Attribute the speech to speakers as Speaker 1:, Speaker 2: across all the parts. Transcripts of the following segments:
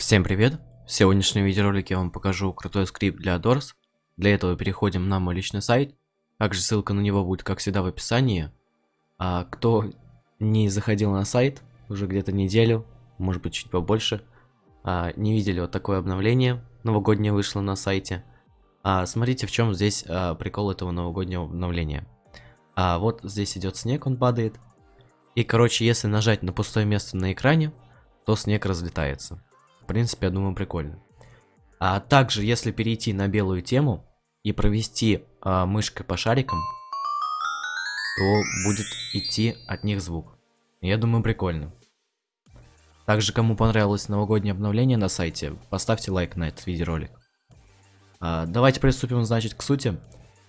Speaker 1: Всем привет! В сегодняшнем видеоролике я вам покажу крутой скрипт для Doors. Для этого переходим на мой личный сайт. Также ссылка на него будет, как всегда, в описании. А кто не заходил на сайт уже где-то неделю, может быть чуть побольше, а, не видели вот такое обновление новогоднее вышло на сайте. А, смотрите, в чем здесь а, прикол этого новогоднего обновления. А, вот здесь идет снег, он падает. И, короче, если нажать на пустое место на экране, то снег разлетается. Принципе, я думаю, прикольно. А также, если перейти на белую тему и провести а, мышкой по шарикам, то будет идти от них звук. Я думаю, прикольно. Также, кому понравилось новогоднее обновление на сайте, поставьте лайк на этот видеоролик. А, давайте приступим, значит, к сути.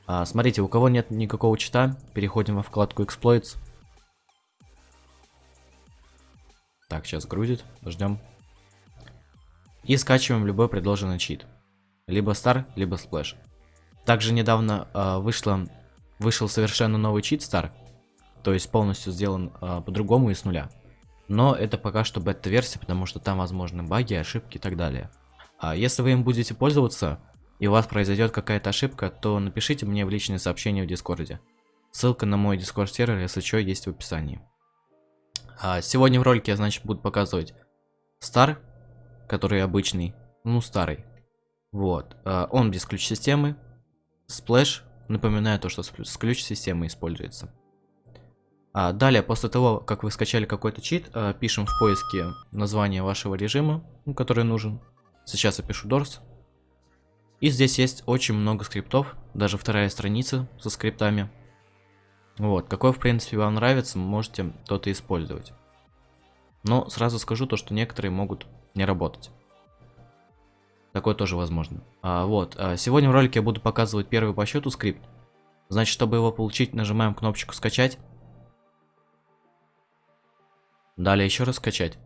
Speaker 1: А, смотрите, у кого нет никакого чита, переходим во вкладку Exploits. Так, сейчас грузит, ждем. И скачиваем любой предложенный чит. Либо Star, либо Splash. Также недавно э, вышло, вышел совершенно новый чит Star. То есть полностью сделан э, по-другому и с нуля. Но это пока что бета-версия, потому что там возможны баги, ошибки и так далее. А если вы им будете пользоваться, и у вас произойдет какая-то ошибка, то напишите мне в личные сообщения в Дискорде. Ссылка на мой Дискорд сервер, если что, есть в описании. А сегодня в ролике я, значит, буду показывать Star, который обычный, ну, старый. Вот. А он без ключ-системы. Splash, напоминаю то, что с ключ-системой используется. А далее, после того, как вы скачали какой-то чит, а, пишем в поиске название вашего режима, ну, который нужен. Сейчас я пишу Doors. И здесь есть очень много скриптов, даже вторая страница со скриптами. Вот, какой в принципе вам нравится, можете тот и использовать. Но сразу скажу то, что некоторые могут не работать. Такое тоже возможно. А, вот, а сегодня в ролике я буду показывать первый по счету скрипт. Значит, чтобы его получить, нажимаем кнопочку скачать. Далее еще раз скачать.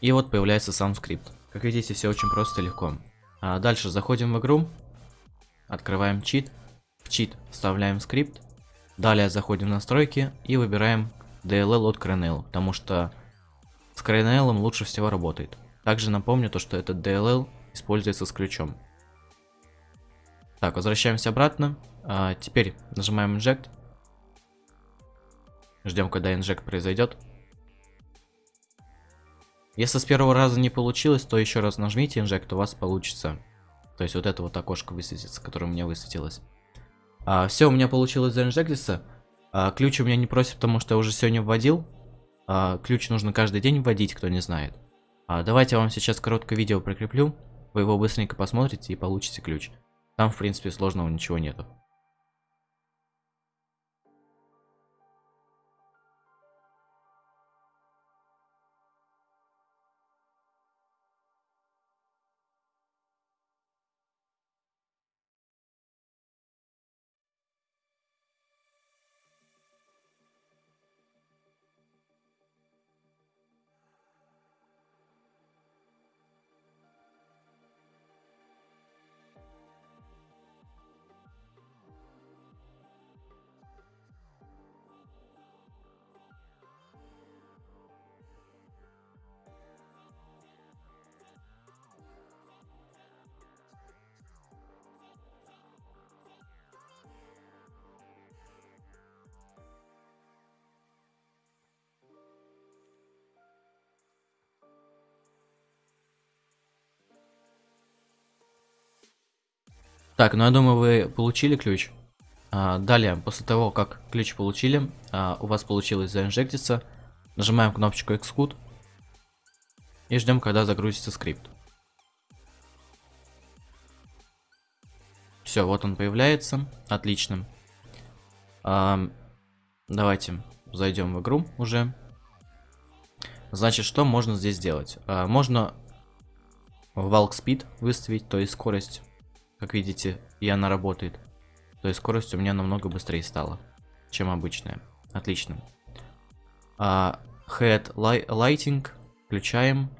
Speaker 1: И вот появляется сам скрипт. Как видите, все очень просто и легко. А дальше заходим в игру, открываем чит, в чит вставляем скрипт, далее заходим в настройки и выбираем DLL от CRNL, потому что с CRNL лучше всего работает. Также напомню то, что этот DLL используется с ключом. Так, возвращаемся обратно. А, теперь нажимаем Inject. Ждем, когда Inject произойдет. Если с первого раза не получилось, то еще раз нажмите инжект, у вас получится. То есть вот это вот окошко высветится, которое у меня высветилось. А, все, у меня получилось заинжектиться. А, ключ у меня не просит, потому что я уже сегодня вводил. А, ключ нужно каждый день вводить, кто не знает. А, давайте я вам сейчас короткое видео прикреплю. Вы его быстренько посмотрите и получите ключ. Там, в принципе, сложного ничего нету. Так, ну я думаю, вы получили ключ. А, далее, после того, как ключ получили, а, у вас получилось заинжектиться, нажимаем кнопочку Xcode и ждем, когда загрузится скрипт. Все, вот он появляется. Отлично. А, давайте зайдем в игру уже. Значит, что можно здесь сделать? А, можно Walk Speed выставить, то есть скорость как видите, и она работает. То есть скорость у меня намного быстрее стала, чем обычная. Отлично. А, head lighting включаем.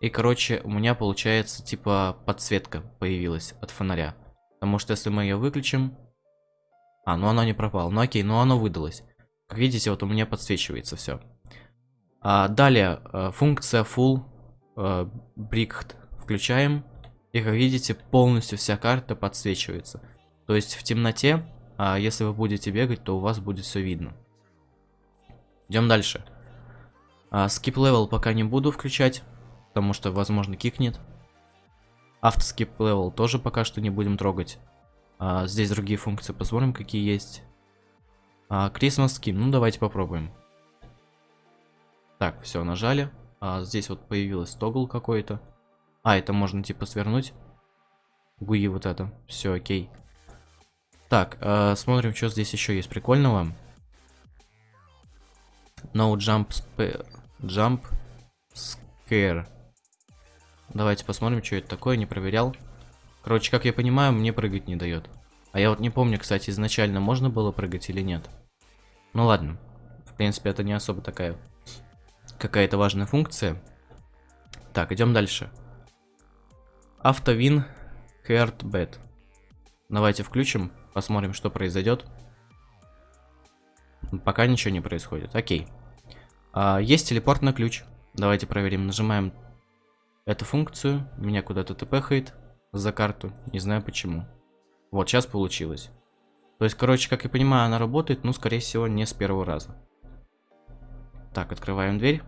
Speaker 1: И, короче, у меня получается, типа, подсветка появилась от фонаря. Потому что если мы ее выключим... А, ну она не пропала. Ну окей, ну оно выдалось. Как видите, вот у меня подсвечивается все. А, далее, э, функция Full э, Брикт включаем. И как видите, полностью вся карта подсвечивается. То есть в темноте, а если вы будете бегать, то у вас будет все видно. Идем дальше. А, skip level пока не буду включать, потому что, возможно, кикнет. Автоскип level тоже пока что не будем трогать. А, здесь другие функции, посмотрим, какие есть. А, Christmas Skin, ну давайте попробуем. Так, все, нажали. А, здесь вот появилась тогл какой-то. А, это можно типа свернуть. Гуи вот это. Все, окей. Так, э, смотрим, что здесь еще есть прикольного. No jump, jump scare. Давайте посмотрим, что это такое, не проверял. Короче, как я понимаю, мне прыгать не дает. А я вот не помню, кстати, изначально можно было прыгать или нет. Ну ладно. В принципе, это не особо такая какая-то важная функция. Так, идем дальше. Автовин Heartbed. Давайте включим, посмотрим, что произойдет. Пока ничего не происходит. Окей. А, есть телепорт на ключ. Давайте проверим. Нажимаем эту функцию. Меня куда-то тпхает за карту. Не знаю почему. Вот, сейчас получилось. То есть, короче, как я понимаю, она работает, ну, скорее всего, не с первого раза. Так, открываем дверь.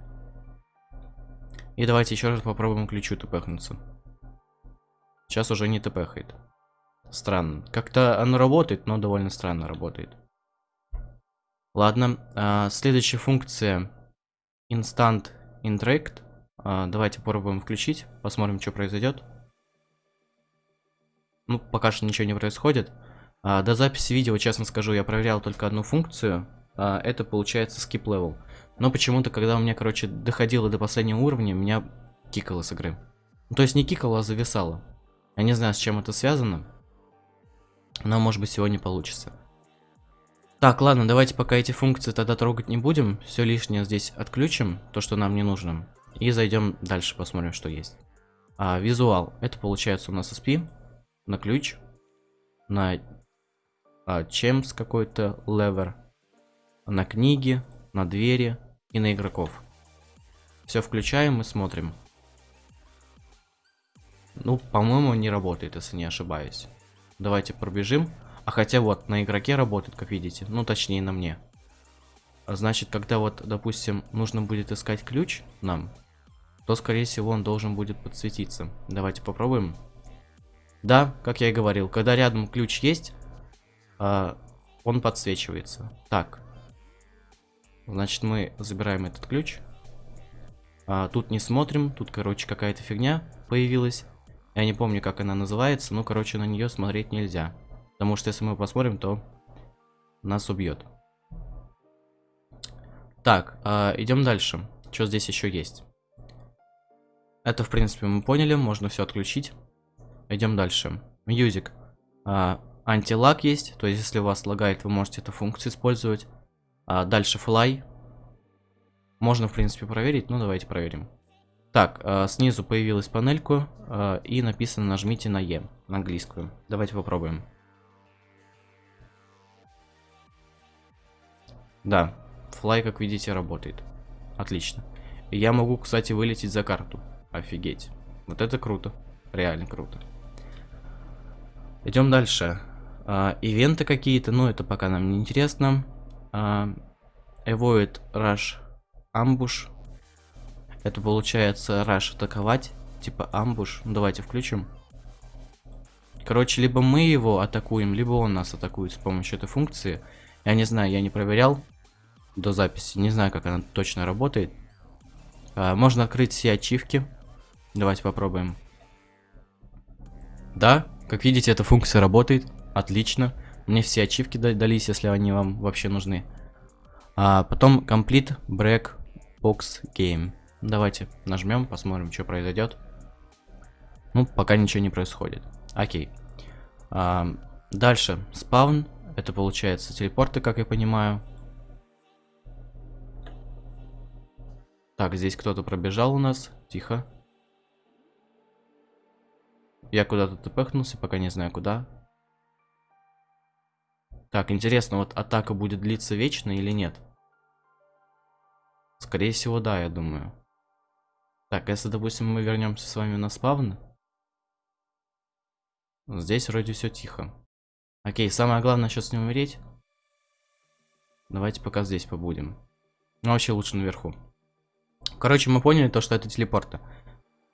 Speaker 1: И давайте еще раз попробуем ключу тпхнуться. Сейчас уже не тпхает. Странно. Как-то оно работает, но довольно странно работает. Ладно, а, следующая функция Instant Interact. А, давайте попробуем включить, посмотрим, что произойдет. Ну, пока что ничего не происходит. А, до записи видео, честно скажу, я проверял только одну функцию. А, это получается skip level. Но почему-то, когда у меня, короче, доходило до последнего уровня, меня кикало с игры. Ну, то есть не кикало, а зависало. Я не знаю, с чем это связано. Но, может быть, сегодня получится. Так, ладно, давайте пока эти функции тогда трогать не будем. Все лишнее здесь отключим, то, что нам не нужно. И зайдем дальше, посмотрим, что есть. А, визуал. Это получается у нас SP на ключ, на а, чемс какой-то, левер, на книги, на двери и на игроков. Все включаем и смотрим. Ну, по-моему, не работает, если не ошибаюсь. Давайте пробежим. А хотя вот, на игроке работает, как видите. Ну, точнее, на мне. Значит, когда вот, допустим, нужно будет искать ключ нам, то, скорее всего, он должен будет подсветиться. Давайте попробуем. Да, как я и говорил, когда рядом ключ есть, э, он подсвечивается. Так. Значит, мы забираем этот ключ. А, тут не смотрим, тут, короче, какая-то фигня появилась. Я не помню, как она называется, но, короче, на нее смотреть нельзя. Потому что если мы посмотрим, то нас убьет. Так, э, идем дальше. Что здесь еще есть? Это, в принципе, мы поняли, можно все отключить. Идем дальше. Music. Э, антилаг есть, то есть если у вас лагает, вы можете эту функцию использовать. А дальше fly. Можно, в принципе, проверить, но давайте проверим. Так, э, снизу появилась панельку э, и написано нажмите на Е, на английскую. Давайте попробуем. Да, флай, как видите, работает. Отлично. Я могу, кстати, вылететь за карту. Офигеть. Вот это круто. Реально круто. Идем дальше. Э, ивенты какие-то, но это пока нам не интересно. Э, avoid rush ambush это получается раш атаковать, типа амбуш. Ну, давайте включим. Короче, либо мы его атакуем, либо он нас атакует с помощью этой функции. Я не знаю, я не проверял до записи. Не знаю, как она точно работает. А, можно открыть все ачивки. Давайте попробуем. Да, как видите, эта функция работает. Отлично. Мне все ачивки дались, если они вам вообще нужны. А потом Complete Break Box Game. Давайте нажмем, посмотрим, что произойдет. Ну, пока ничего не происходит. Окей. А, дальше. Спаун. Это получается телепорты, как я понимаю. Так, здесь кто-то пробежал у нас. Тихо. Я куда-то тпхнулся, пока не знаю куда. Так, интересно, вот атака будет длиться вечно или нет? Скорее всего, да, я думаю. Так, если, допустим, мы вернемся с вами на спавн. Здесь вроде все тихо. Окей, самое главное сейчас не умереть. Давайте пока здесь побудем. Ну, вообще лучше наверху. Короче, мы поняли то, что это телепорты.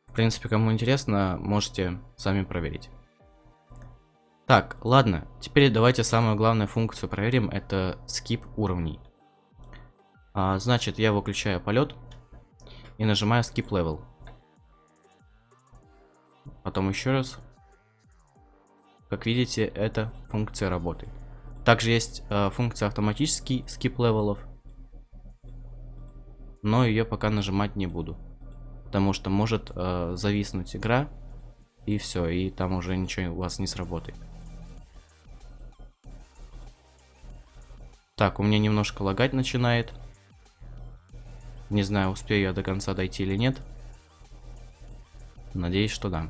Speaker 1: В принципе, кому интересно, можете сами проверить. Так, ладно. Теперь давайте самую главную функцию проверим. Это скип уровней. А, значит, я выключаю полет и нажимаю skip level. Потом еще раз. Как видите, эта функция работает. Также есть э, функция автоматический skip level ов. Но ее пока нажимать не буду. Потому что может э, зависнуть игра. И все, и там уже ничего у вас не сработает. Так, у меня немножко лагать начинает. Не знаю, успею я до конца дойти или нет. Надеюсь, что да.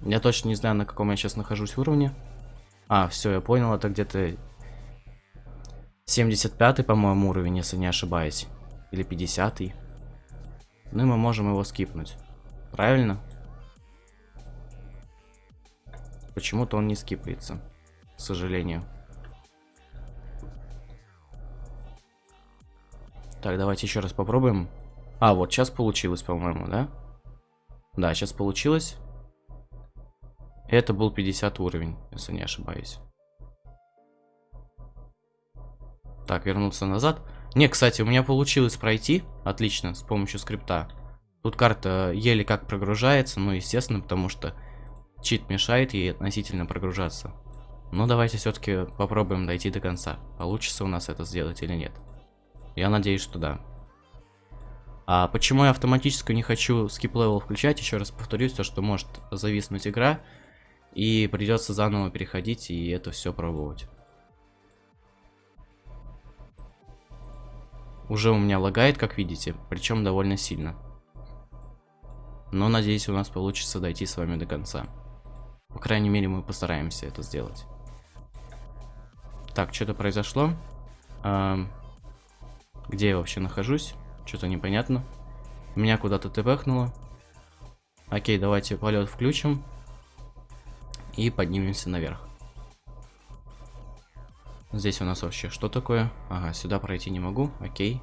Speaker 1: Я точно не знаю, на каком я сейчас нахожусь уровне. А, все, я понял, это где-то 75 по-моему, уровень, если не ошибаюсь. Или 50 -й. Ну и мы можем его скипнуть. Правильно? Почему-то он не скипается, к сожалению. Так, давайте еще раз попробуем. А, вот сейчас получилось, по-моему, да? Да, сейчас получилось. Это был 50 уровень, если не ошибаюсь. Так, вернуться назад. Не, кстати, у меня получилось пройти. Отлично, с помощью скрипта. Тут карта еле как прогружается, ну, естественно, потому что чит мешает ей относительно прогружаться. Но давайте все-таки попробуем дойти до конца. Получится у нас это сделать или нет. Я надеюсь, что да. А почему я автоматически не хочу level включать, еще раз повторюсь, то что может зависнуть игра, и придется заново переходить и это все пробовать. Уже у меня лагает, как видите, причем довольно сильно. Но надеюсь, у нас получится дойти с вами до конца. По крайней мере, мы постараемся это сделать. Так, что-то произошло. Эм, где я вообще нахожусь? Что-то непонятно. Меня куда-то тпхнуло. Окей, давайте полет включим. И поднимемся наверх. Здесь у нас вообще что такое? Ага, сюда пройти не могу. Окей.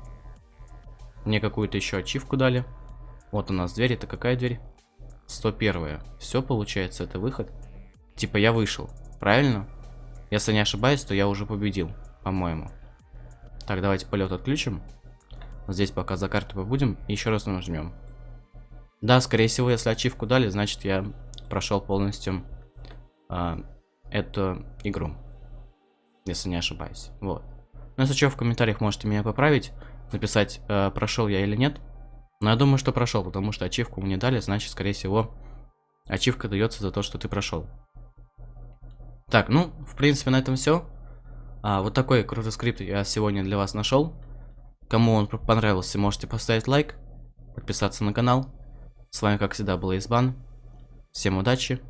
Speaker 1: Мне какую-то еще ачивку дали. Вот у нас дверь. Это какая дверь? 101. Все, получается, это выход. Типа я вышел. Правильно? Если не ошибаюсь, то я уже победил. По-моему. Так, давайте полет отключим. Здесь пока за карту побудем. И еще раз нажмем. Да, скорее всего, если ачивку дали, значит я прошел полностью а, эту игру. Если не ошибаюсь. Вот. Ну, если что, в комментариях можете меня поправить. Написать, а, прошел я или нет. Но я думаю, что прошел, потому что ачивку мне дали, значит, скорее всего, ачивка дается за то, что ты прошел. Так, ну, в принципе, на этом все. А, вот такой крутой скрипт я сегодня для вас нашел. Кому он понравился, можете поставить лайк, подписаться на канал. С вами, как всегда, был Избан. Всем удачи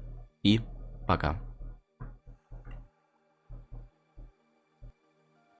Speaker 1: и пока.